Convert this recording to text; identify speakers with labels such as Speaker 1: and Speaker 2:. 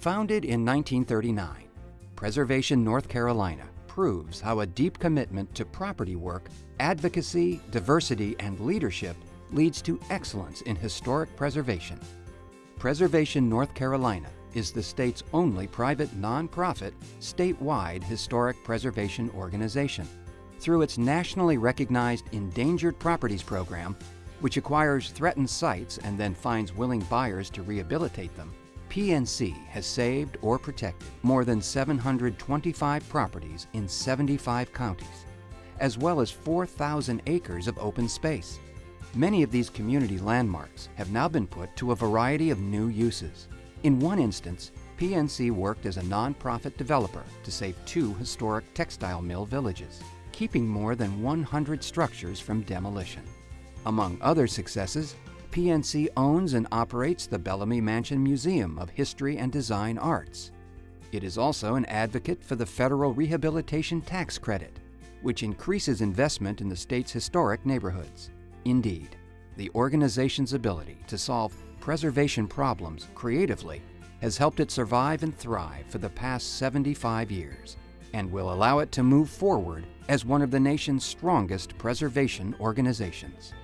Speaker 1: Founded in 1939, Preservation North Carolina proves how a deep commitment to property work, advocacy, diversity, and leadership leads to excellence in historic preservation. Preservation North Carolina is the state's only private nonprofit, statewide historic preservation organization. Through its nationally recognized Endangered Properties Program, which acquires threatened sites and then finds willing buyers to rehabilitate them, PNC has saved or protected more than 725 properties in 75 counties, as well as 4,000 acres of open space. Many of these community landmarks have now been put to a variety of new uses. In one instance, PNC worked as a nonprofit developer to save two historic textile mill villages, keeping more than 100 structures from demolition. Among other successes, PNC owns and operates the Bellamy Mansion Museum of History and Design Arts. It is also an advocate for the Federal Rehabilitation Tax Credit, which increases investment in the state's historic neighborhoods. Indeed, the organization's ability to solve preservation problems creatively has helped it survive and thrive for the past 75 years and will allow it to move forward as one of the nation's strongest preservation organizations.